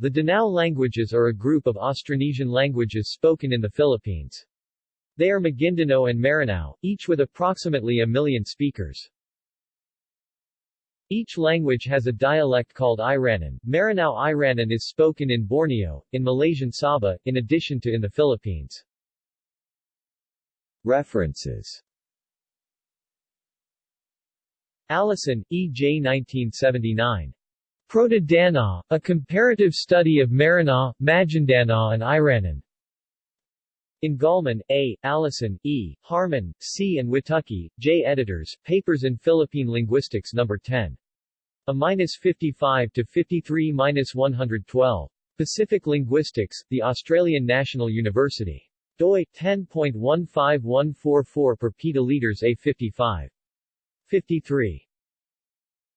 The Danao languages are a group of Austronesian languages spoken in the Philippines. They are Maguindanao and Maranao, each with approximately a million speakers. Each language has a dialect called Iranan. Maranao Iranan is spoken in Borneo, in Malaysian Sabah, in addition to in the Philippines. References Allison, E. J. 1979. Proto-Danaw, A Comparative Study of Maranaw, Maguindanao and Iranan. In A., Allison, E., Harmon, C. and Witucki, J. Editors, Papers in Philippine Linguistics No. 10. A-55 to 53-112. Pacific Linguistics, The Australian National University. doi, 10.15144 per peta liters A55. 53.